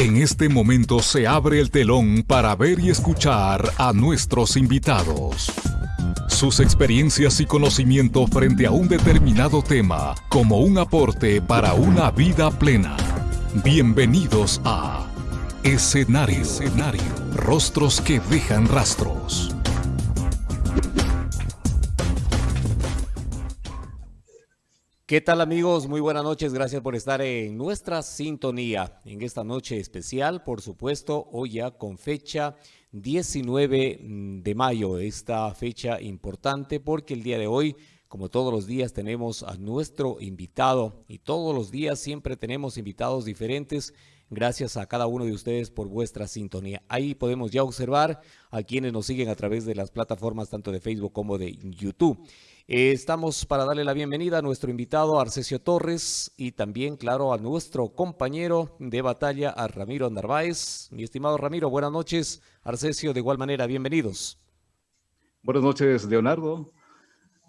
En este momento se abre el telón para ver y escuchar a nuestros invitados. Sus experiencias y conocimiento frente a un determinado tema como un aporte para una vida plena. Bienvenidos a Escenario. Escenario. Rostros que dejan rastros. ¿Qué tal amigos? Muy buenas noches, gracias por estar en nuestra sintonía en esta noche especial, por supuesto, hoy ya con fecha 19 mm, de mayo, esta fecha importante porque el día de hoy, como todos los días, tenemos a nuestro invitado y todos los días siempre tenemos invitados diferentes Gracias a cada uno de ustedes por vuestra sintonía. Ahí podemos ya observar a quienes nos siguen a través de las plataformas tanto de Facebook como de YouTube. Eh, estamos para darle la bienvenida a nuestro invitado Arcesio Torres y también, claro, a nuestro compañero de batalla, a Ramiro Narváez. Mi estimado Ramiro, buenas noches. Arcesio, de igual manera, bienvenidos. Buenas noches, Leonardo.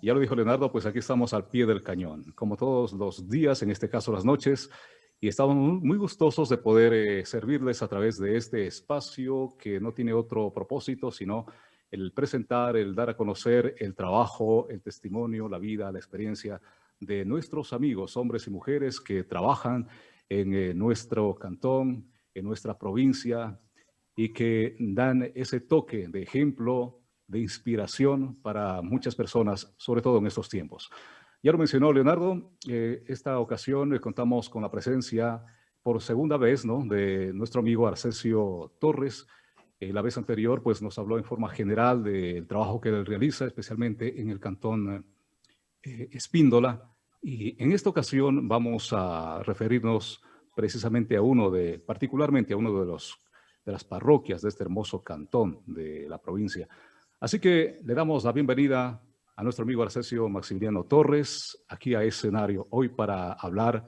Ya lo dijo Leonardo, pues aquí estamos al pie del cañón. Como todos los días, en este caso las noches, y estamos muy gustosos de poder eh, servirles a través de este espacio que no tiene otro propósito, sino el presentar, el dar a conocer el trabajo, el testimonio, la vida, la experiencia de nuestros amigos, hombres y mujeres que trabajan en eh, nuestro cantón, en nuestra provincia y que dan ese toque de ejemplo, de inspiración para muchas personas, sobre todo en estos tiempos. Ya lo mencionó Leonardo, eh, esta ocasión contamos con la presencia por segunda vez ¿no? de nuestro amigo Arcesio Torres. Eh, la vez anterior pues, nos habló en forma general del trabajo que él realiza, especialmente en el cantón eh, Espíndola. Y en esta ocasión vamos a referirnos precisamente a uno de, particularmente a uno de, los, de las parroquias de este hermoso cantón de la provincia. Así que le damos la bienvenida a nuestro amigo Arcesio Maximiliano Torres, aquí a escenario hoy para hablar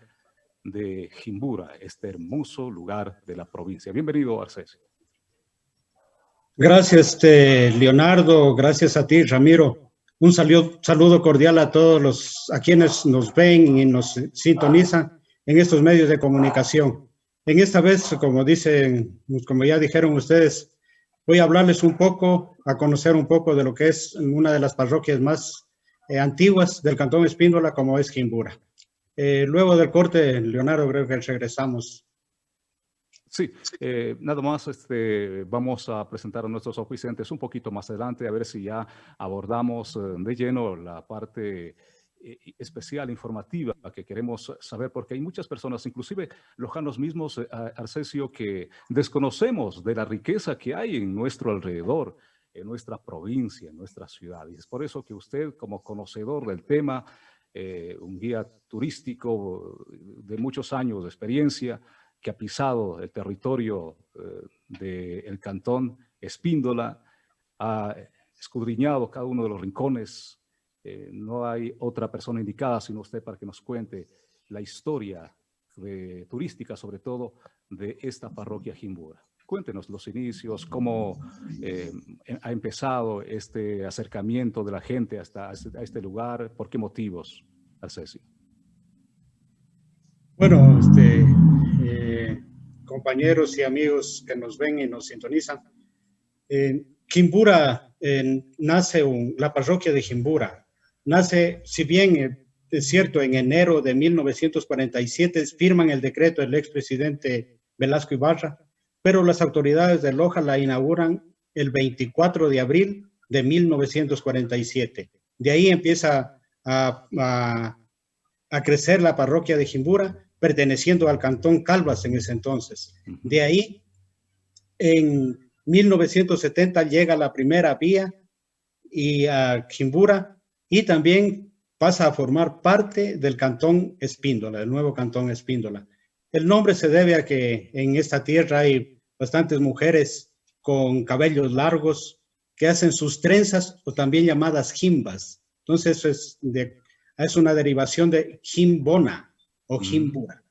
de Jimbura, este hermoso lugar de la provincia. Bienvenido, Arcesio. Gracias, este, Leonardo. Gracias a ti, Ramiro. Un saludo, cordial a todos los, a quienes nos ven y nos sintonizan en estos medios de comunicación. En esta vez, como dicen, como ya dijeron ustedes, voy a hablarles un poco, a conocer un poco de lo que es una de las parroquias más eh, antiguas del Cantón Espíndola, como es Quimbura. Eh, luego del corte, Leonardo, creo que regresamos. Sí, eh, nada más este, vamos a presentar a nuestros oficiantes un poquito más adelante, a ver si ya abordamos de lleno la parte eh, especial, informativa, que queremos saber, porque hay muchas personas, inclusive lojanos mismos, eh, Arcesio, que desconocemos de la riqueza que hay en nuestro alrededor, en nuestra provincia, en nuestra ciudad. Y es por eso que usted, como conocedor del tema, eh, un guía turístico de muchos años de experiencia, que ha pisado el territorio del cantón Espíndola, ha escudriñado cada uno de los rincones eh, no hay otra persona indicada sino usted para que nos cuente la historia turística, sobre todo, de esta parroquia Jimbura. Cuéntenos los inicios, cómo eh, ha empezado este acercamiento de la gente hasta a este lugar, por qué motivos, Arcesio. Bueno, este, eh, compañeros y amigos que nos ven y nos sintonizan, en nace la parroquia de Jimbura, nace, si bien eh, es cierto, en enero de 1947 firman el decreto del expresidente Velasco Ibarra, pero las autoridades de Loja la inauguran el 24 de abril de 1947. De ahí empieza a, crecer la parroquia de Jimbura, perteneciendo al cantón Calvas en ese entonces. De ahí, en 1970 llega la primera vía y a Jimbura y también pasa a formar parte del cantón Espíndola, el nuevo cantón Espíndola. El nombre se debe a que en esta tierra hay bastantes mujeres con cabellos largos que hacen sus trenzas o también llamadas jimbas. Entonces eso es, de, es una derivación de jimbona o mm. jimbura.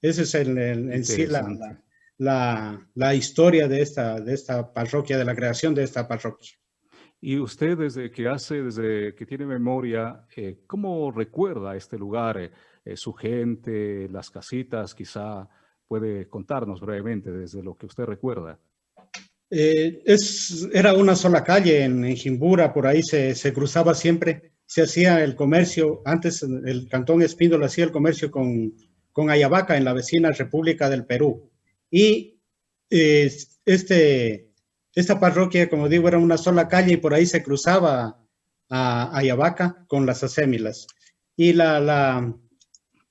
Esa es el, en sí la, la, la, historia de esta, de esta parroquia, de la creación de esta parroquia. Y usted desde que hace, desde que tiene memoria, eh, ¿cómo recuerda este lugar, eh, eh, su gente, las casitas quizá puede contarnos brevemente desde lo que usted recuerda. Eh, es, era una sola calle en, en Jimbura, por ahí se, se, cruzaba siempre, se hacía el comercio, antes el cantón Espíndola hacía el comercio con, con Ayabaca en la vecina República del Perú. Y eh, este, esta parroquia, como digo, era una sola calle y por ahí se cruzaba a Ayabaca con las asémilas. Y la, la,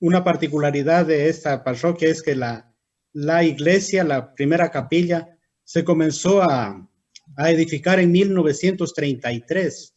una particularidad de esta parroquia es que la, la iglesia, la primera capilla, se comenzó a, a edificar en 1933.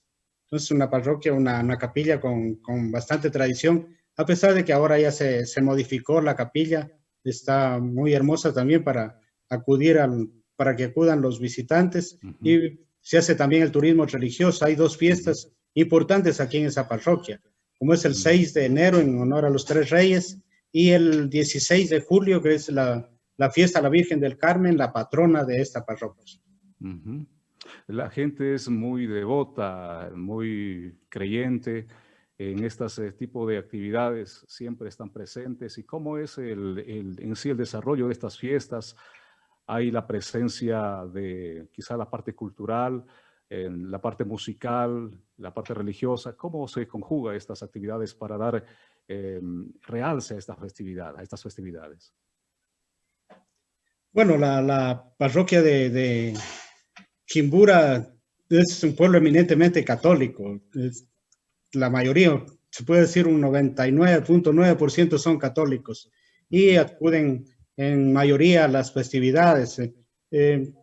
Entonces, una parroquia, una, una capilla con, con, bastante tradición, a pesar de que ahora ya se, se, modificó la capilla, está muy hermosa también para acudir al, para que acudan los visitantes uh -huh. y se hace también el turismo religioso. Hay dos fiestas importantes aquí en esa parroquia, como es el 6 de enero en honor a los tres reyes y el 16 de julio, que es la, la fiesta a la Virgen del Carmen, la patrona de esta parroquia. La gente es muy devota, muy creyente en este tipo de actividades, siempre están presentes. ¿Y cómo es el, en sí el desarrollo de estas fiestas? Hay la presencia de quizá la parte cultural, la parte musical, la parte religiosa. ¿Cómo se conjuga estas actividades para dar eh, realce a estas festividades? Bueno, la, parroquia de, Quimbura es un pueblo eminentemente católico. Es, la mayoría, se puede decir un 99.9% son católicos y acuden en mayoría a las festividades. Eh,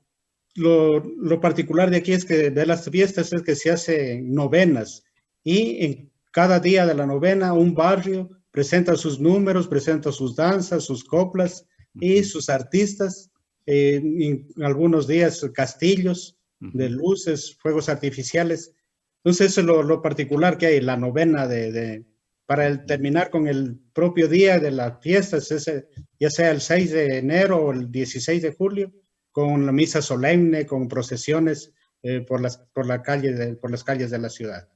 lo, lo, particular de aquí es que de las fiestas es que se hacen novenas y en cada día de la novena un barrio presenta sus números, presenta sus danzas, sus coplas y sus artistas, eh, en algunos días castillos de luces, fuegos artificiales. Entonces eso es lo, lo particular que hay, la novena de, de, para el, terminar con el propio día de las fiestas, ese, ya sea el 6 de enero o el 16 de julio, con la misa solemne, con procesiones eh, por, las, por, la calle de, por las calles de la ciudad.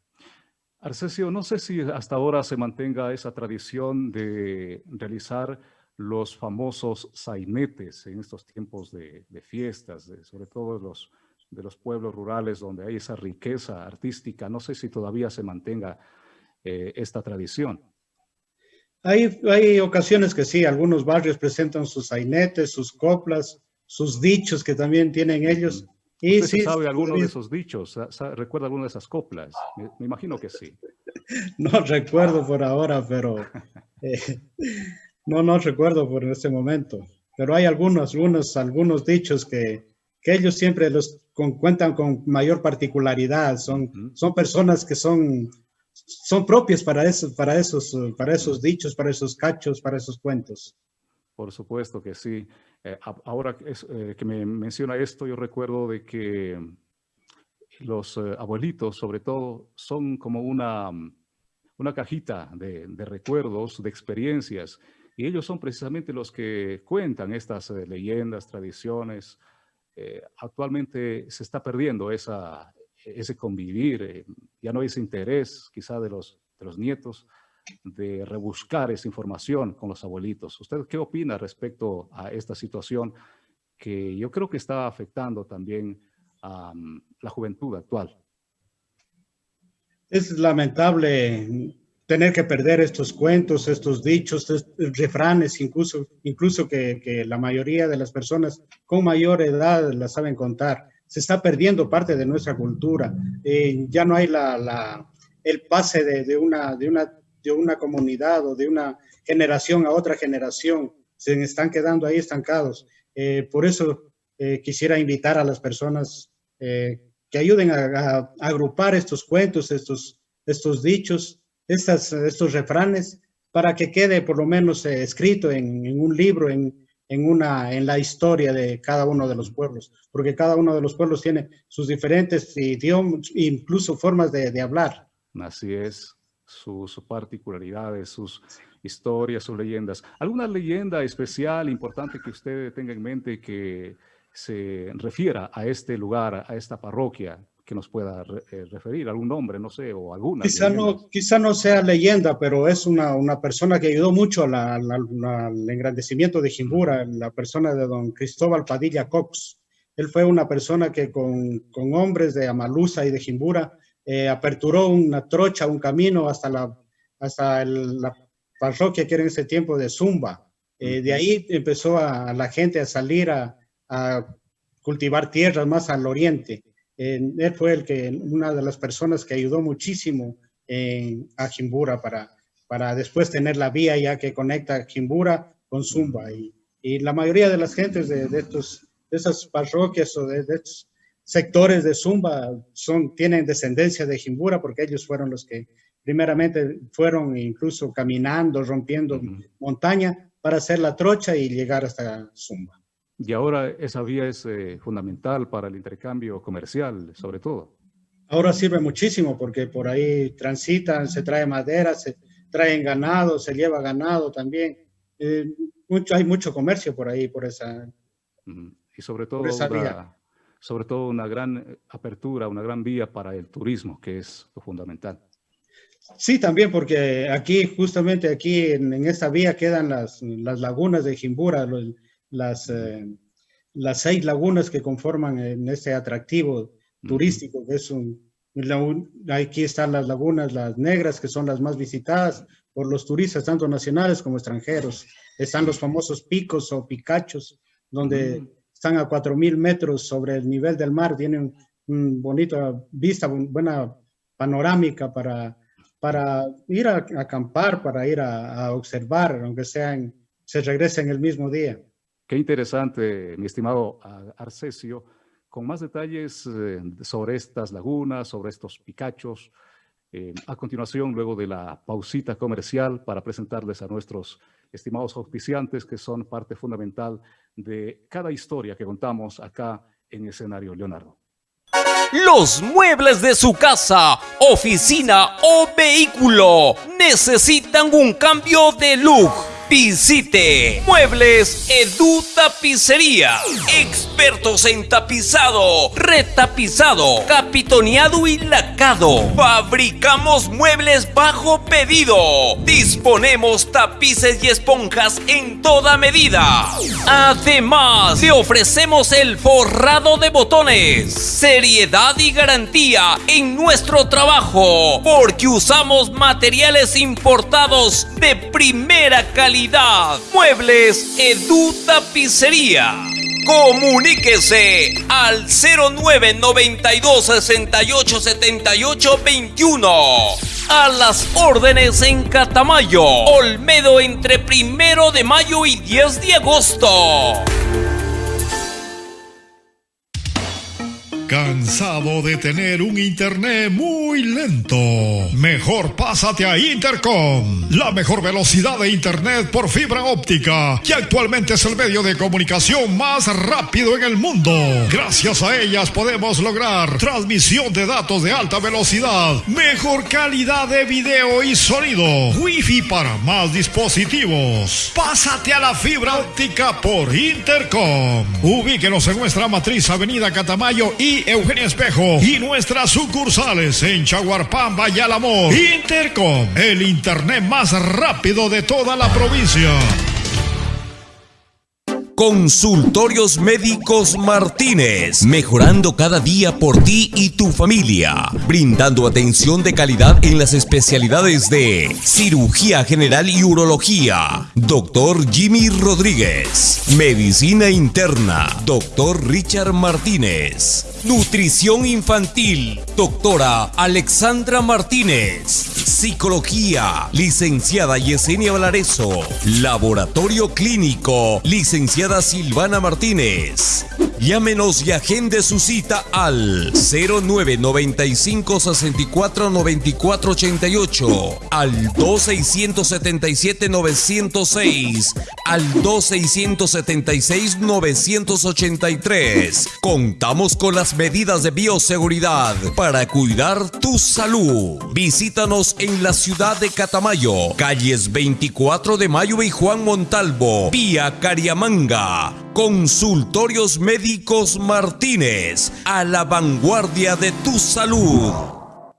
Arcesio, no sé si hasta ahora se mantenga esa tradición de realizar los famosos sainetes en estos tiempos de, de fiestas, de, sobre todo los, de los pueblos rurales donde hay esa riqueza artística. No sé si todavía se mantenga eh, esta tradición. Hay, hay ocasiones que sí, algunos barrios presentan sus sainetes, sus coplas, sus dichos que también tienen ellos. Y sí, sabe alguno de esos dichos? ¿Recuerda alguna de esas coplas? Me, me, imagino que sí. No recuerdo por ahora, pero eh, no, no recuerdo por este momento. Pero hay algunos, algunos, algunos dichos que, que ellos siempre los con, cuentan con mayor particularidad. Son, son personas que son, son propias para, eso, para, esos, para esos dichos, para esos cachos, para esos cuentos. Por supuesto que sí. Eh, ahora es, eh, que me menciona esto, yo recuerdo de que los eh, abuelitos, sobre todo, son como una, una cajita de, de, recuerdos, de experiencias, y ellos son precisamente los que cuentan estas eh, leyendas, tradiciones. Eh, actualmente se está perdiendo esa, ese convivir, ya no hay ese interés quizá de los, de los nietos de rebuscar esa información con los abuelitos. ¿Usted qué opina respecto a esta situación que yo creo que está afectando también a um, la juventud actual? Es lamentable tener que perder estos cuentos, estos dichos, estos refranes, incluso, incluso que, que, la mayoría de las personas con mayor edad la saben contar. Se está perdiendo parte de nuestra cultura. Eh, ya no hay la, la, el pase de, de, una, de una de una comunidad o de una generación a otra generación, se están quedando ahí estancados. Eh, por eso eh, quisiera invitar a las personas eh, que ayuden a, a, a, agrupar estos cuentos, estos, estos dichos, estas, estos refranes, para que quede por lo menos escrito en, un libro, en, en, una, en la historia de cada uno de los pueblos, porque cada uno de los pueblos tiene sus diferentes idiomas, incluso formas de, de hablar. Así es sus particularidades, sus historias, sus leyendas. ¿Alguna leyenda especial, importante que usted tenga en mente que se refiera a este lugar, a esta parroquia, que nos pueda eh, referir, algún nombre, no sé, o alguna. Quizá no, quizá no sea leyenda, pero es una, una persona que ayudó mucho al engrandecimiento de Jimbura, la persona de don Cristóbal Padilla Cox. Él fue una persona que con, con hombres de Amalusa y de Jimbura eh, aperturó una trocha, un camino hasta la, hasta la parroquia que era en ese tiempo de Zumba. Eh, de ahí empezó a, la gente a salir a, a cultivar tierras más al oriente él fue el que, una de las personas que ayudó muchísimo en, a Jimbura para, para después tener la vía ya que conecta Jimbura con Zumba. Y, y la mayoría de las gentes de, de, estos, de esas parroquias o de, estos sectores de Zumba son, tienen descendencia de Jimbura porque ellos fueron los que primeramente fueron incluso caminando, rompiendo montaña para hacer la trocha y llegar hasta Zumba. Y ahora esa vía es eh, fundamental para el intercambio comercial, sobre todo. Ahora sirve muchísimo porque por ahí transitan, se trae madera, se traen ganado, se lleva ganado también. Eh, mucho, hay mucho comercio por ahí, por esa, Y sobre todo, una, sobre todo una gran apertura, una gran vía para el turismo, que es lo fundamental. Sí, también porque aquí, justamente aquí en, esta vía quedan las, las lagunas de Jimbura, las, eh, las seis lagunas que conforman en este atractivo turístico, que es un, aquí están las lagunas, las negras, que son las más visitadas por los turistas, tanto nacionales como extranjeros. Están los famosos picos o picachos, donde están a 4.000 metros sobre el nivel del mar, tienen una bonita vista, buena panorámica para, para ir a, acampar, para ir a, observar, aunque sean, se regresen el mismo día. Qué interesante, mi estimado Arcesio, con más detalles eh, sobre estas lagunas, sobre estos picachos. Eh, a continuación, luego de la pausita comercial, para presentarles a nuestros estimados auspiciantes, que son parte fundamental de cada historia que contamos acá en escenario Leonardo. Los muebles de su casa, oficina o vehículo necesitan un cambio de look Visite Muebles Edu Tapicería. Expertos en tapizado, retapizado, capitoneado y lacado. Fabricamos muebles bajo pedido. Disponemos tapices y esponjas en toda medida. Además, te ofrecemos el forrado de botones. Seriedad y garantía en nuestro trabajo. Porque usamos materiales importados de primera calidad Muebles Edu Tapicería. Comuníquese al 0992 68 78 21. A las órdenes en Catamayo, Olmedo entre primero de mayo y 10 de agosto. ¿Cansado de tener un internet muy lento? Mejor pásate a Intercom, la mejor velocidad de internet por fibra óptica, que actualmente es el medio de comunicación más rápido en el mundo. Gracias a ellas podemos lograr transmisión de datos de alta velocidad, mejor calidad de video y sonido, wifi para más dispositivos. Pásate a la fibra óptica por Intercom. Ubíquenos en nuestra matriz Avenida Catamayo y Espejo y nuestras sucursales en Chaguarpamba y. Intercom, el internet más rápido de toda la provincia. Consultorios Médicos Martínez, mejorando cada día por ti y tu familia, brindando atención de calidad en las especialidades de cirugía general y urología, doctor Jimmy Rodríguez, medicina interna, doctor Richard Martínez, nutrición infantil, doctora Alexandra Martínez, psicología, licenciada Yesenia Valareso, laboratorio clínico, licenciada Silvana Martínez. Llámenos y agende su cita al 0995 64 94 88, al 2677 906, al 2676 983. Contamos con las medidas de bioseguridad para cuidar tu salud. Visítanos en la ciudad de Catamayo, calles 24 de Mayo y Juan Montalvo, vía Cariamanga Consultorios Médicos Martínez, a la vanguardia de tu salud.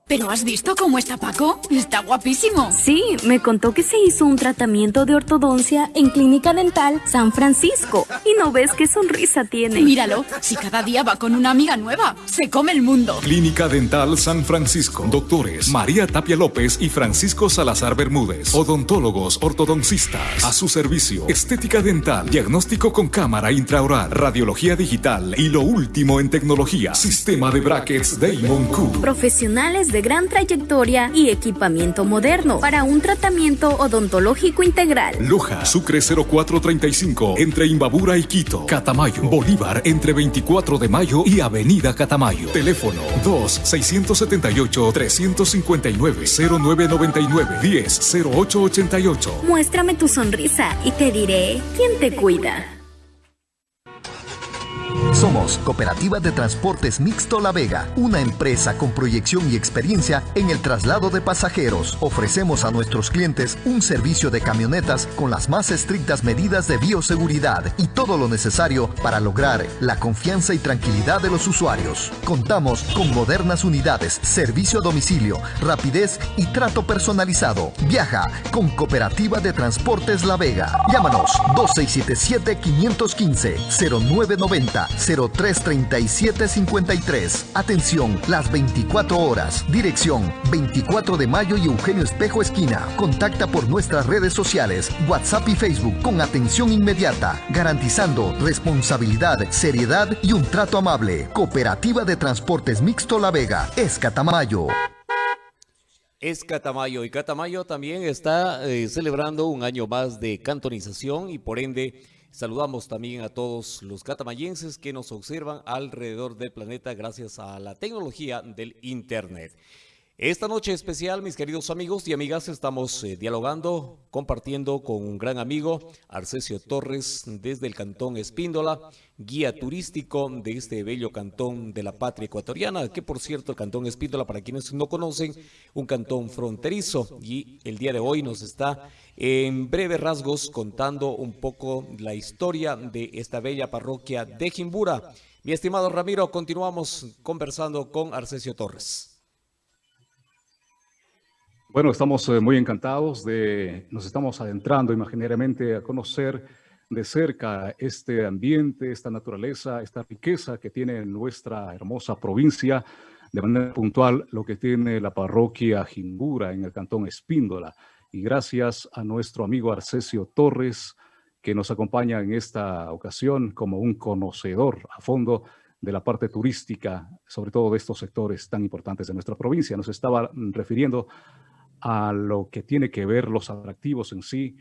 ¿Pero has visto cómo está Paco? Está guapísimo. Sí, me contó que se hizo un tratamiento de ortodoncia en Clínica Dental San Francisco. Y no ves qué sonrisa tiene. Míralo, si cada día va con una amiga nueva, se come el mundo. Clínica Dental San Francisco. Doctores María Tapia López y Francisco Salazar Bermúdez. Odontólogos ortodoncistas. A su servicio. Estética dental. Diagnóstico con cámara intraoral. Radiología digital. Y lo último en tecnología. Sistema de brackets Damon Q. Profesionales de gran trayectoria y equipamiento moderno para un tratamiento odontológico integral. Loja, Sucre 0435, entre Imbabura y Quito. Catamayo, Bolívar, entre 24 de mayo y Avenida Catamayo. Teléfono 2-679-359-0999-10-0888. Muéstrame tu sonrisa y te diré quién te cuida. Somos Cooperativa de Transportes Mixto La Vega, una empresa con proyección y experiencia en el traslado de pasajeros. Ofrecemos a nuestros clientes un servicio de camionetas con las más estrictas medidas de bioseguridad y todo lo necesario para lograr la confianza y tranquilidad de los usuarios. Contamos con modernas unidades, servicio a domicilio, rapidez y trato personalizado. Viaja con Cooperativa de Transportes La Vega. Llámanos 2677 515 0990 033753. Atención, las 24 horas. Dirección 24 de mayo y Eugenio Espejo Esquina. Contacta por nuestras redes sociales, WhatsApp y Facebook con atención inmediata, garantizando responsabilidad, seriedad y un trato amable. Cooperativa de Transportes Mixto La Vega, es Catamayo. Es Catamayo y Catamayo también está eh, celebrando un año más de cantonización y por ende Saludamos también a todos los catamayenses que nos observan alrededor del planeta gracias a la tecnología del Internet. Esta noche especial, mis queridos amigos y amigas, estamos eh, dialogando, compartiendo con un gran amigo, Arcesio Torres, desde el Cantón Espíndola, guía turístico de este bello cantón de la patria ecuatoriana, que por cierto, el Cantón Espíndola, para quienes no conocen, un cantón fronterizo, y el día de hoy nos está en breves rasgos contando un poco la historia de esta bella parroquia de Jimbura. Mi estimado Ramiro, continuamos conversando con Arcesio Torres. Bueno, estamos eh, muy encantados de, nos estamos adentrando imaginariamente a conocer de cerca este ambiente, esta naturaleza, esta riqueza que tiene nuestra hermosa provincia, de manera puntual lo que tiene la parroquia Jimbura en el cantón Espíndola. Y gracias a nuestro amigo Arcesio Torres, que nos acompaña en esta ocasión como un conocedor a fondo de la parte turística, sobre todo de estos sectores tan importantes de nuestra provincia. Nos estaba refiriendo a lo que tiene que ver los atractivos en sí.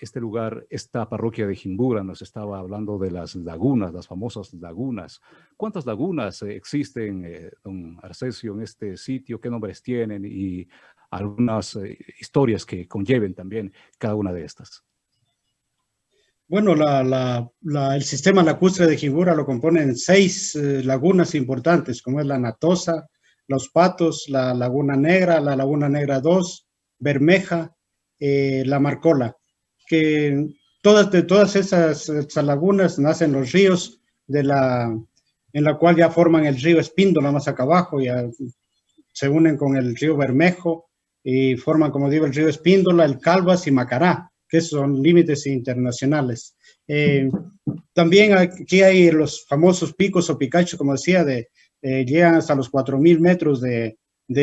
este lugar, esta parroquia de Jimbura, nos estaba hablando de las lagunas, las famosas lagunas. ¿Cuántas lagunas eh, existen, eh, don Arcesio, en este sitio? ¿Qué nombres tienen? Y algunas eh, historias que conlleven también cada una de estas. Bueno, el sistema lacustre de Jimbura lo componen seis lagunas importantes, como es la Natosa, los Patos, la Laguna Negra, la Laguna Negra 2, Bermeja, eh, la Marcola, que todas, de todas esas, lagunas nacen los ríos de la, en la cual ya forman el río Espíndola más acá abajo, ya se unen con el río Bermejo y forman, como digo, el río Espíndola, el Calvas y Macará, que son límites internacionales. Eh, también aquí hay los famosos picos o picachos, como decía, de, eh, llegan hasta los 4.000 metros de,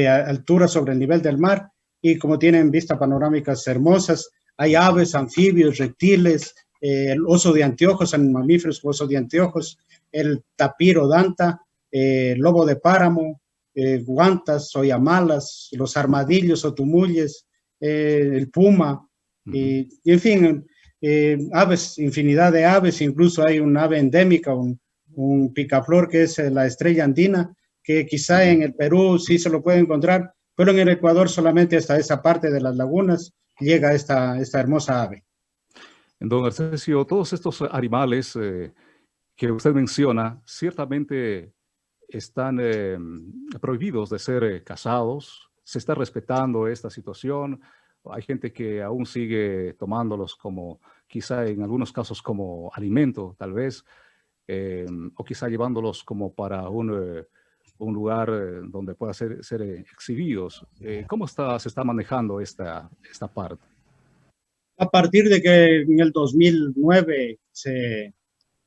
altura sobre el nivel del mar y como tienen vistas panorámicas hermosas, hay aves, anfibios, reptiles, eh, el oso de anteojos, en mamíferos oso de anteojos, el tapiro danta, eh, lobo de páramo, guantas, soyamalas, los armadillos o tumulles, el puma, y, en fin, aves, infinidad de aves, incluso hay un ave endémica, un, un picaflor que es eh, la estrella andina, que quizá en el Perú sí se lo puede encontrar, pero en el Ecuador solamente hasta esa parte de las lagunas llega esta, esta hermosa ave. Don Arcesio, todos estos animales eh, que usted menciona, ciertamente están eh, prohibidos de ser cazados, se está respetando esta situación, hay gente que aún sigue tomándolos como quizá en algunos casos como alimento, tal vez, eh, o quizá llevándolos como para un, eh, un lugar donde puedan ser, ser exhibidos. ¿Cómo está, se está manejando esta, esta parte? A partir de que en el 2009 se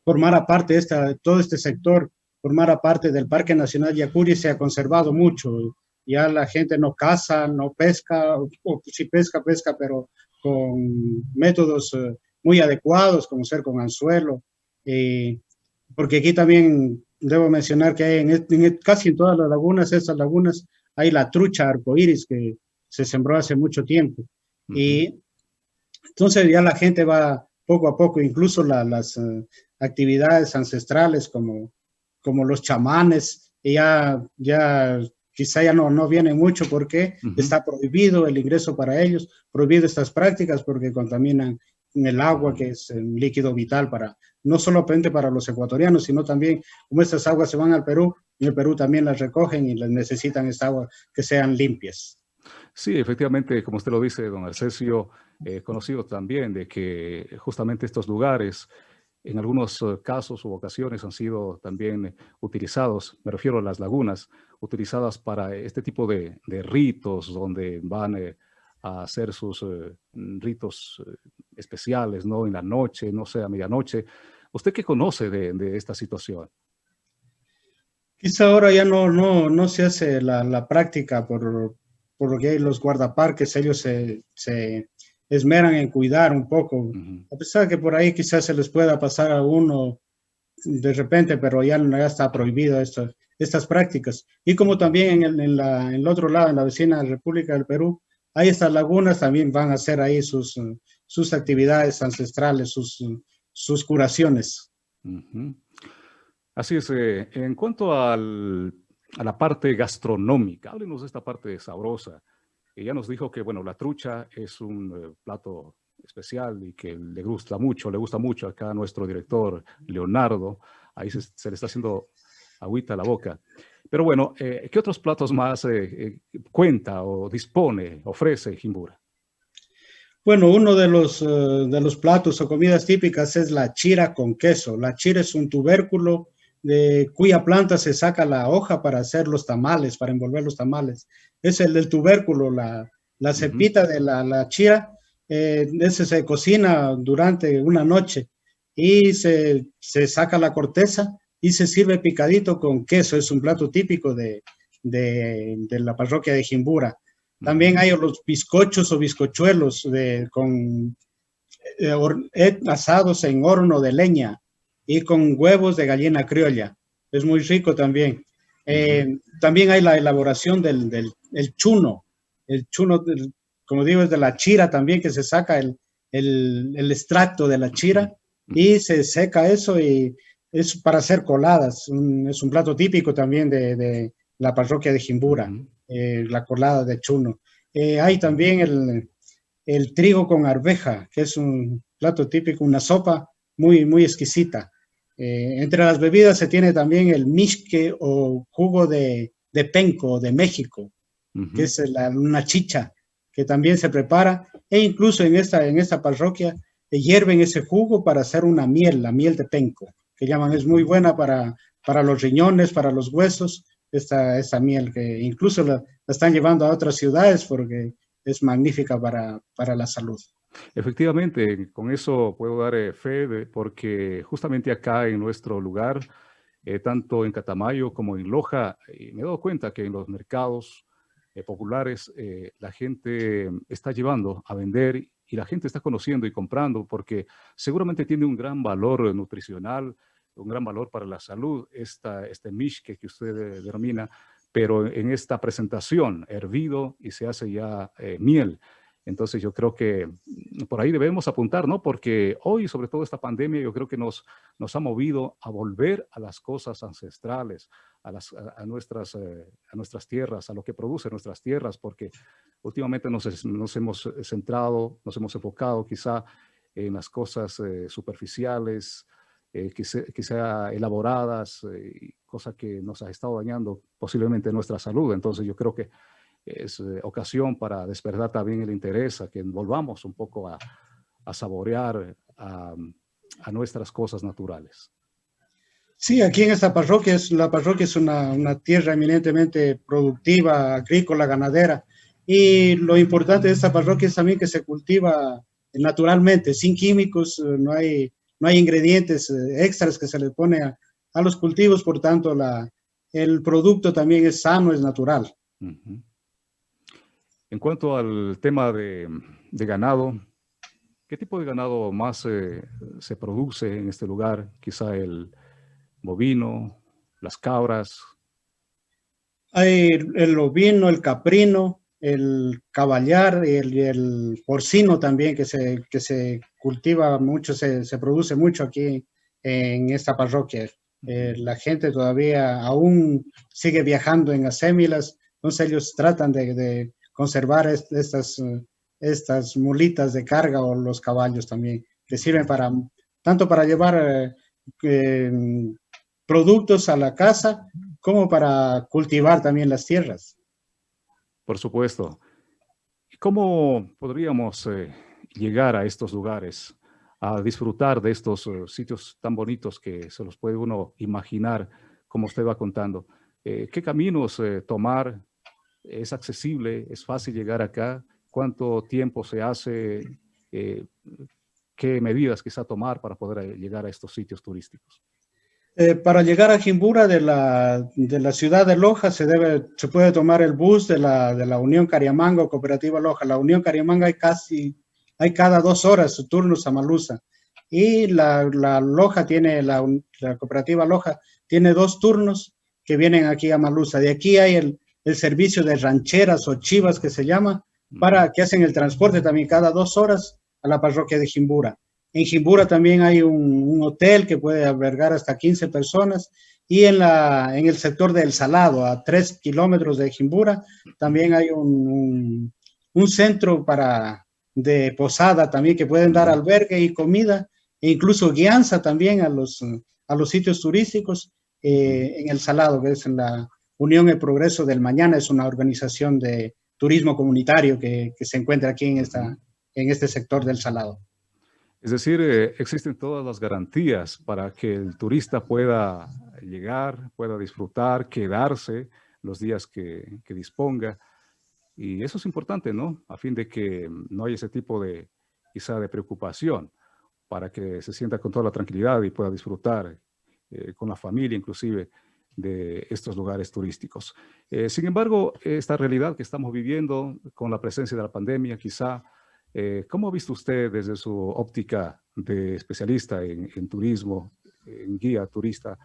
formara parte de esta, todo este sector, formara parte del Parque Nacional Yacuri, se ha conservado mucho ya la gente no caza, no pesca, o, si pesca, pesca, pero con métodos eh, muy adecuados, como ser con anzuelo. Porque aquí también debo mencionar que hay en, casi en todas las lagunas, esas lagunas, hay la trucha arcoíris que se sembró hace mucho tiempo. Y entonces ya la gente va poco a poco, incluso las eh, actividades ancestrales como, como los chamanes, ya, ya quizá ya no, no viene mucho porque está prohibido el ingreso para ellos, prohibido estas prácticas porque contaminan el agua, que es el líquido vital para, no solamente para los ecuatorianos, sino también como estas aguas se van al Perú, en el Perú también las recogen y las necesitan esta agua que sean limpias. Sí, efectivamente, como usted lo dice, don Arcesio, eh, conocido también de que justamente estos lugares en algunos eh, casos u ocasiones han sido también utilizados, me refiero a las lagunas, utilizadas para este tipo de, ritos donde van eh, a hacer sus eh, ritos especiales, ¿no? En la noche, no sé, a medianoche. ¿Usted qué conoce de, esta situación? Quizá ahora ya no, no, no se hace la, práctica por, por lo que hay los guardaparques, ellos se, se esmeran en cuidar un poco, a pesar de que por ahí quizás se les pueda pasar a uno de repente, pero ya, ya está prohibido esto, estas prácticas. Y como también en el, la, en el otro lado, en la vecina República del Perú, hay estas lagunas, también van a hacer ahí sus, sus actividades ancestrales, sus, sus curaciones. Así es. Eh, en cuanto al, a la parte gastronómica, háblenos de esta parte sabrosa. Ella nos dijo que, bueno, la trucha es un eh, plato especial y que le gusta mucho, le gusta mucho acá a nuestro director Leonardo. Ahí se, le está haciendo agüita a la boca. Pero bueno, eh, ¿qué otros platos más cuenta o dispone, ofrece Jimbura? Bueno, uno de los, de los platos o comidas típicas es la chira con queso. La chira es un tubérculo de cuya planta se saca la hoja para hacer los tamales, para envolver los tamales. Es el del tubérculo, la, la cepita de la, la chira, eh, ese se cocina durante una noche y se, se, saca la corteza y se sirve picadito con queso. Es un plato típico de, de, de la parroquia de Jimbura. También hay los bizcochos o bizcochuelos de, con eh, eh, asados en horno de leña y con huevos de gallina criolla. Es muy rico también. Eh, también hay la elaboración del, del el chuno. El chuno, como digo, es de la chira también, que se saca el, el, el, extracto de la chira y se seca eso y es para hacer coladas. es un plato típico también de, de la parroquia de Jimbura, eh, la colada de chuno. Eh, hay también el, el trigo con arveja, que es un plato típico, una sopa muy, muy exquisita. Eh, entre las bebidas se tiene también el misque o jugo de, de penco de México, que es una chicha que también se prepara e incluso en esta, en esta parroquia hierven ese jugo para hacer una miel, la miel de penco, que llaman, es muy buena para, para los riñones, para los huesos, esta, esta miel que incluso la, la están llevando a otras ciudades porque es magnífica para, para la salud. Efectivamente, con eso puedo dar eh, fe porque justamente acá en nuestro lugar, eh, tanto en Catamayo como en Loja, eh, me he dado cuenta que en los mercados populares la gente está llevando a vender y la gente está conociendo y comprando porque seguramente tiene un gran valor nutricional, un gran valor para la salud, esta, este mishke que usted denomina, pero en esta presentación hervido y se hace ya miel. Entonces yo creo que mm, por ahí debemos apuntar, ¿no? Porque hoy, sobre todo esta pandemia, yo creo que nos, nos ha movido a volver a las cosas ancestrales, a, las, a, nuestras, eh, a nuestras tierras, a lo que produce nuestras tierras, porque últimamente nos, nos hemos centrado, nos hemos enfocado quizá en las cosas eh, superficiales, eh, quizá, elaboradas, eh, cosa que nos ha estado dañando posiblemente nuestra salud. Entonces yo creo que es eh, ocasión para despertar también el interés, a que volvamos un poco a, saborear a, nuestras cosas naturales. Sí, aquí en esta parroquia, es, la parroquia es una, una, tierra eminentemente productiva, agrícola, ganadera, y lo importante de esta parroquia es también que se cultiva naturalmente, sin químicos, eh, no hay, no hay ingredientes eh, extras que se le pone a, a los cultivos, por tanto la, el producto también es sano, es natural. En cuanto al tema de, de, ganado, ¿qué tipo de ganado más eh, se produce en este lugar? Quizá el bovino, las cabras. Hay el ovino, el caprino, el caballar y el, porcino también que se, que se cultiva mucho, se, se, produce mucho aquí en esta parroquia. Eh, la gente todavía aún sigue viajando en asémilas, entonces ellos tratan de, de conservar estas, estas mulitas de carga o los caballos también, que sirven para, tanto para llevar eh, eh, productos a la casa como para cultivar también las tierras. Por supuesto. ¿Cómo podríamos eh, llegar a estos lugares, a disfrutar de estos eh, sitios tan bonitos que se los puede uno imaginar, como usted va contando? Eh, ¿Qué caminos tomar? ¿Es accesible? ¿Es fácil llegar acá? ¿Cuánto tiempo se hace? ¿Qué medidas quizá tomar para poder llegar a estos sitios turísticos? Eh, para llegar a Jimbura de la, de la, ciudad de Loja se, debe, se puede tomar el bus de la, de la Unión Cariamango Cooperativa Loja. La Unión Cariamanga hay casi, hay cada dos horas turnos a Malusa. Y la, la Loja tiene, la, la, Cooperativa Loja tiene dos turnos que vienen aquí a Malusa. De aquí hay el, el servicio de rancheras o chivas que se llama, para que hacen el transporte también cada dos horas a la parroquia de Jimbura. En Jimbura también hay un, hotel que puede albergar hasta 15 personas y en, la, en el sector del Salado, a 3 kilómetros de Jimbura, también hay un, un, centro para, de posada también que pueden dar albergue y comida e incluso guianza también a los, a los sitios turísticos eh, en el Salado, que es en la Unión El Progreso del Mañana, es una organización de turismo comunitario que, que se encuentra aquí en, esta, en este sector del Salado. Es decir, eh, existen todas las garantías para que el turista pueda llegar, pueda disfrutar, quedarse los días que, disponga. Y eso es importante, ¿no? A fin de que no haya ese tipo de, quizá, de preocupación para que se sienta con toda la tranquilidad y pueda disfrutar eh, con la familia, inclusive, de estos lugares turísticos. Eh, sin embargo, esta realidad que estamos viviendo con la presencia de la pandemia, quizá eh, ¿Cómo ha visto usted desde su óptica de especialista en, turismo, en guía turista,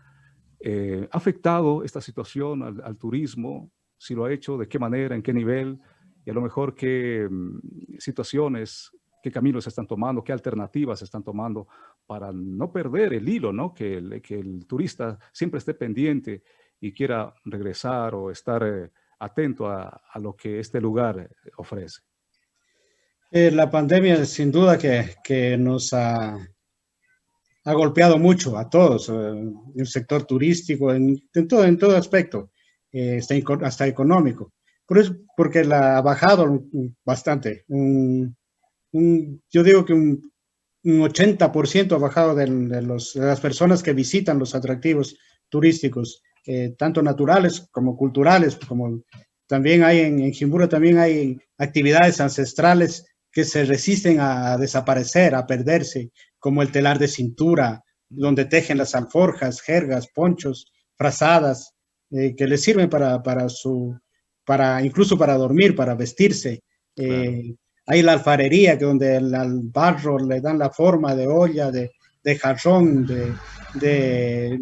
eh, ha afectado esta situación al, turismo? Si lo ha hecho, ¿de qué manera, en qué nivel? Y a lo mejor qué mm, situaciones, qué caminos están tomando, qué alternativas están tomando para no perder el hilo, ¿no? Que el, que el turista siempre esté pendiente y quiera regresar o estar eh, atento a lo que este lugar ofrece. Eh, la pandemia sin duda que, que nos ha, ha, golpeado mucho a todos, eh, el sector turístico, en, en, todo, en todo aspecto, eh, hasta, económico. Por eso, porque la ha bajado bastante. Yo digo que un, un 80% ha bajado de, las personas que visitan los atractivos turísticos, tanto naturales como culturales, como también hay en, en Jimbura, también hay actividades ancestrales que se resisten a desaparecer, a perderse, como el telar de cintura, donde tejen las alforjas, jergas, ponchos, frazadas, eh, que les sirven para, para, su, para, incluso para dormir, para vestirse. Eh, hay la alfarería, que donde el, al barro le dan la forma de olla, de, de jarrón, de, de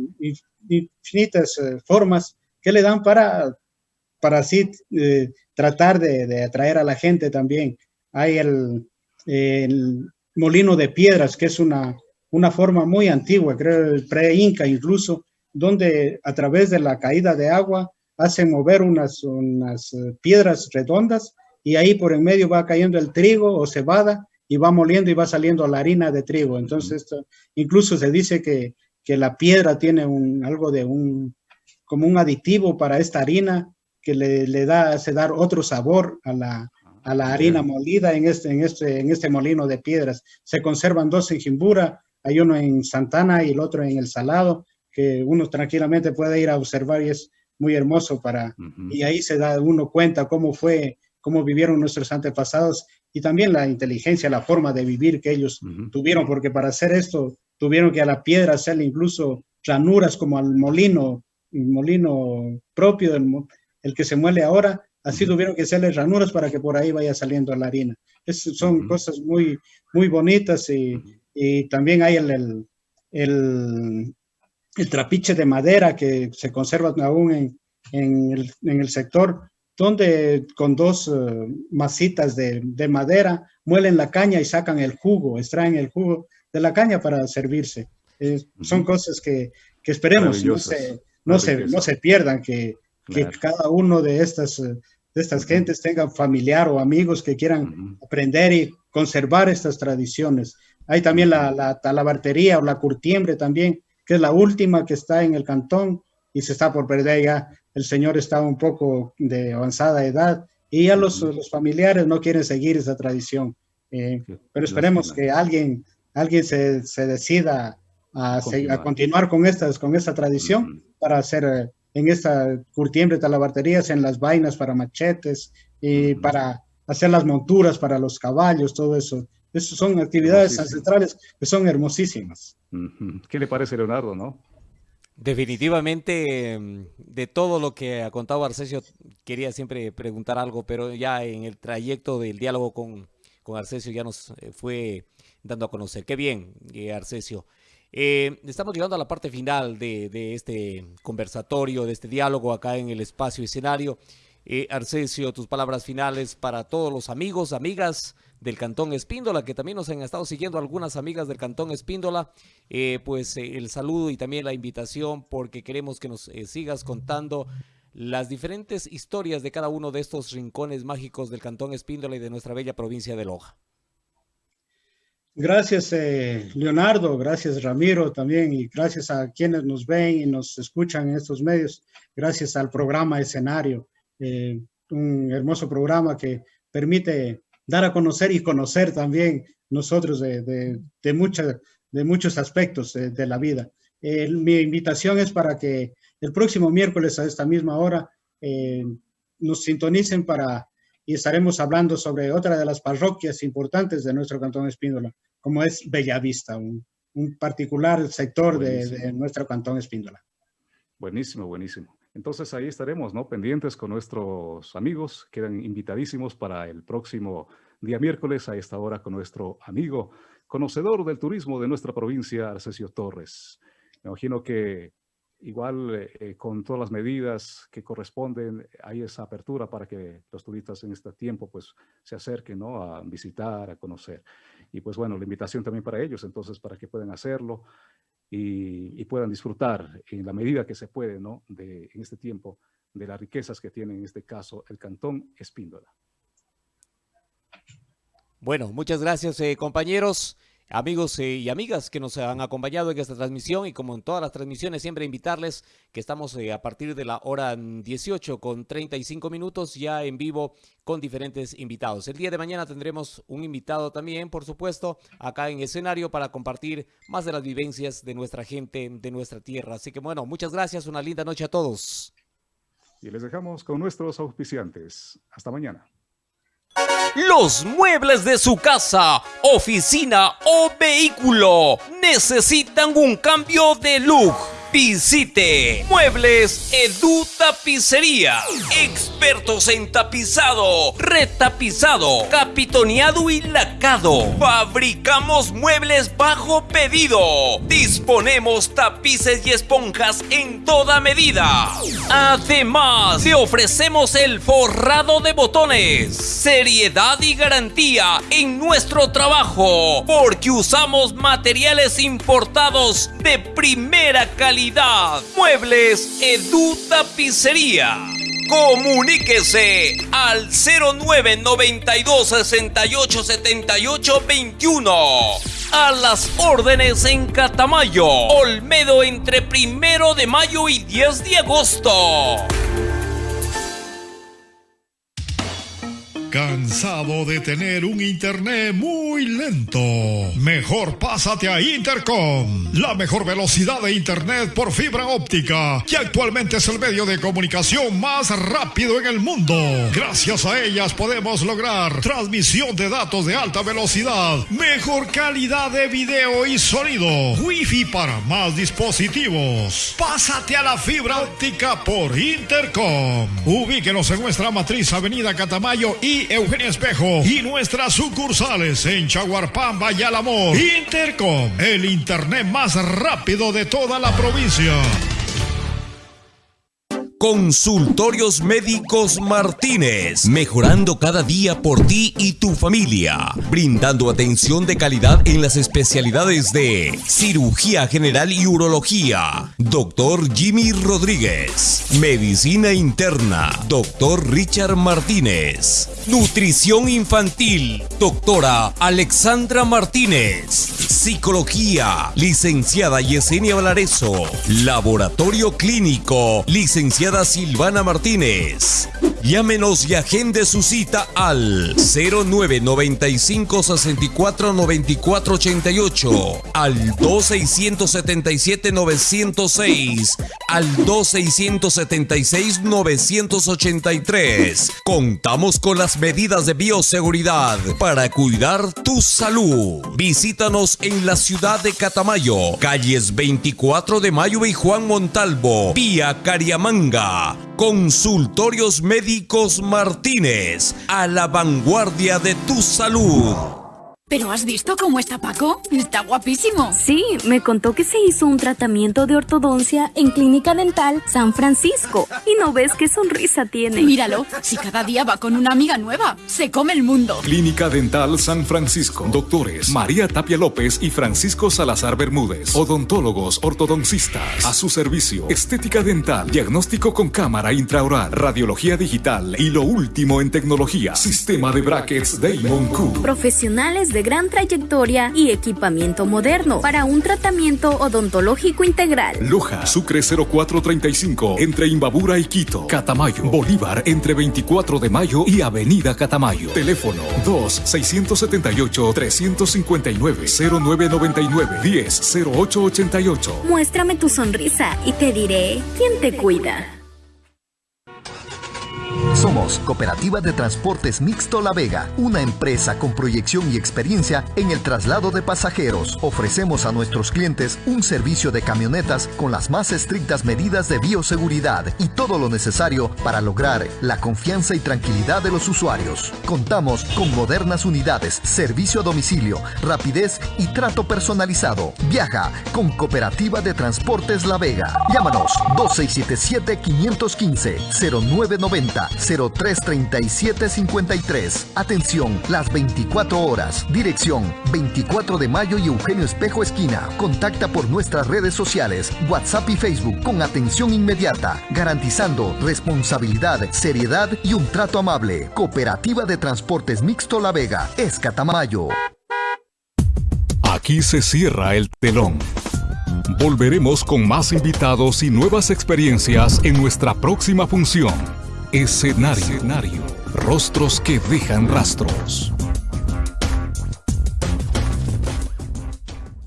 infinitas eh, formas que le dan para, para así tratar de, de, atraer a la gente también hay el, molino de piedras, que es una, una forma muy antigua, creo el pre-inca incluso, donde a través de la caída de agua hacen mover unas, unas eh, piedras redondas y ahí por en medio va cayendo el trigo o cebada y va moliendo y va saliendo la harina de trigo. Entonces, esto, incluso se dice que, que la piedra tiene un, algo de un, como un aditivo para esta harina que le, le da, hace dar otro sabor a la, a la harina molida en este, en, este, en este molino de piedras. Se conservan dos en Jimbura, hay uno en Santana y el otro en El Salado, que uno tranquilamente puede ir a observar y es muy hermoso para, y ahí se da uno cuenta cómo fue, cómo vivieron nuestros antepasados y también la inteligencia, la forma de vivir que ellos tuvieron, porque para hacer esto tuvieron que a la piedra hacerle incluso ranuras como al molino, el molino propio, el, el que se muele ahora, así tuvieron que hacerle ranuras para que por ahí vaya saliendo la harina. Es, son cosas muy, muy bonitas y, y también hay el, el, el, el, trapiche de madera que se conserva aún en, en, el, en el sector, donde con dos uh, masitas de, de, madera muelen la caña y sacan el jugo, extraen el jugo de la caña para servirse. Eh, son cosas que, que esperemos no se, no, se, no se pierdan, que, claro. que cada uno de estas, de estas uh -huh. gentes tenga familiar o amigos que quieran -huh. aprender y conservar estas tradiciones. Hay también la, la talabartería o la curtiembre también, que es la última que está en el cantón y se está por perder ya. El señor está un poco de avanzada edad y ya los, los familiares no quieren seguir esa tradición. Eh, pero esperemos que alguien, alguien se, se decida a, continuar. a, continuar con, estas, con esta tradición uh -huh. para hacer eh, en esta curtiembre talabarterías, en las vainas para machetes y uh -huh. para hacer las monturas para los caballos, todo eso. Esas son actividades ancestrales que son hermosísimas. ¿Qué le parece, Leonardo, no? Definitivamente, mm, de todo lo que ha contado Arcesio, quería siempre preguntar algo, pero ya en el trayecto del diálogo con, con Arcesio ya nos eh, fue dando a conocer. Qué bien, eh, Arcesio. Eh, estamos llegando a la parte final de, de, este conversatorio, de este diálogo acá en el espacio escenario. Eh, Arcesio, tus palabras finales para todos los amigos, amigas del Cantón Espíndola, que también nos han estado siguiendo algunas amigas del Cantón Espíndola, eh, pues eh, el saludo y también la invitación porque queremos que nos eh, sigas contando las diferentes historias de cada uno de estos rincones mágicos del Cantón Espíndola y de nuestra bella provincia de Loja. Gracias, eh, Leonardo, gracias, Ramiro, también, y gracias a quienes nos ven y nos escuchan en estos medios, gracias al programa Escenario, un hermoso programa que permite dar a conocer y conocer también nosotros de, de, de, mucha, de muchos aspectos de, de la vida. Eh, mi invitación es para que el próximo miércoles a esta misma hora eh, nos sintonicen para y estaremos hablando sobre otra de las parroquias importantes de nuestro Cantón Espíndola, como es Bellavista, un, un particular sector de, de, nuestro Cantón Espíndola. Buenísimo, buenísimo. Entonces ahí estaremos, ¿no? Pendientes con nuestros amigos, quedan invitadísimos para el próximo día miércoles a esta hora con nuestro amigo, conocedor del turismo de nuestra provincia, Arcesio Torres. Me imagino que igual eh, con todas las medidas que corresponden, hay esa apertura para que los turistas en este tiempo pues se acerquen, ¿no? A visitar, a conocer. Y pues bueno, la invitación también para ellos, entonces, para que puedan hacerlo y, puedan disfrutar en la medida que se puede, ¿no? De, en este tiempo, de las riquezas que tiene en este caso el Cantón Espíndola. Bueno, muchas gracias eh, compañeros, amigos eh, y amigas que nos han acompañado en esta transmisión y como en todas las transmisiones siempre invitarles que estamos eh, a partir de la hora 18 con 35 minutos ya en vivo con diferentes invitados. El día de mañana tendremos un invitado también, por supuesto, acá en escenario para compartir más de las vivencias de nuestra gente, de nuestra tierra. Así que bueno, muchas gracias, una linda noche a todos. Y les dejamos con nuestros auspiciantes. Hasta mañana. Los muebles de su casa, oficina o vehículo. Necesitan un cambio de look Visite Muebles Edu Tapicería. Expertos en tapizado, retapizado, capitoneado y lacado. Fabricamos muebles bajo pedido. Disponemos tapices y esponjas en toda medida. Además, te ofrecemos el forrado de botones. Seriedad y garantía en nuestro trabajo. Porque usamos materiales importados de primera calidad Muebles Edu Tapicería. Comuníquese al 0992 68 78 21. A las órdenes en Catamayo, Olmedo entre primero de mayo y 10 de agosto. ¿Cansado de tener un internet muy lento? Mejor pásate a Intercom, la mejor velocidad de internet por fibra óptica, que actualmente es el medio de comunicación más rápido en el mundo. Gracias a ellas podemos lograr transmisión de datos de alta velocidad, mejor calidad de video y sonido, wifi para más dispositivos. Pásate a la fibra óptica por Intercom. Ubíquenos en nuestra matriz Avenida Catamayo y Eugenia Espejo y nuestras sucursales en Chaguarpamba y Alamor. Intercom, el internet más rápido de toda la provincia. Consultorios Médicos Martínez, mejorando cada día por ti y tu familia, brindando atención de calidad en las especialidades de cirugía general y urología, doctor Jimmy Rodríguez, medicina interna, doctor Richard Martínez, nutrición infantil, doctora Alexandra Martínez, psicología, licenciada Yesenia Valareso, laboratorio clínico, licenciada Silvana Martínez. Llámenos y agende su cita al 0995 64 94 88, al 2677 906, al 2676 983. Contamos con las medidas de bioseguridad para cuidar tu salud. Visítanos en la ciudad de Catamayo, calles 24 de Mayo y Juan Montalvo, vía Cariamanga. Consultorios Médicos Martínez, a la vanguardia de tu salud. ¿Pero has visto cómo está Paco? Está guapísimo. Sí, me contó que se hizo un tratamiento de ortodoncia en Clínica Dental San Francisco. Y no ves qué sonrisa tiene. Míralo, si cada día va con una amiga nueva, se come el mundo. Clínica Dental San Francisco. Doctores María Tapia López y Francisco Salazar Bermúdez. Odontólogos ortodoncistas. A su servicio. Estética dental. Diagnóstico con cámara intraoral. Radiología digital. Y lo último en tecnología. Sistema de brackets Damon Q. Profesionales de gran trayectoria y equipamiento moderno para un tratamiento odontológico integral. Loja, Sucre 0435, entre Imbabura y Quito. Catamayo, Bolívar, entre 24 de mayo y Avenida Catamayo. Teléfono 2-678-359-0999-10-0888. Muéstrame tu sonrisa y te diré quién te cuida. Somos Cooperativa de Transportes Mixto La Vega, una empresa con proyección y experiencia en el traslado de pasajeros. Ofrecemos a nuestros clientes un servicio de camionetas con las más estrictas medidas de bioseguridad y todo lo necesario para lograr la confianza y tranquilidad de los usuarios. Contamos con modernas unidades, servicio a domicilio, rapidez y trato personalizado. Viaja con Cooperativa de Transportes La Vega. Llámanos 2677 515 0990 033753. Atención, las 24 horas. Dirección 24 de mayo y Eugenio Espejo Esquina. Contacta por nuestras redes sociales, WhatsApp y Facebook con atención inmediata, garantizando responsabilidad, seriedad y un trato amable. Cooperativa de Transportes Mixto La Vega, Escatamayo. Aquí se cierra el telón. Volveremos con más invitados y nuevas experiencias en nuestra próxima función. Escenario. Rostros que dejan rastros.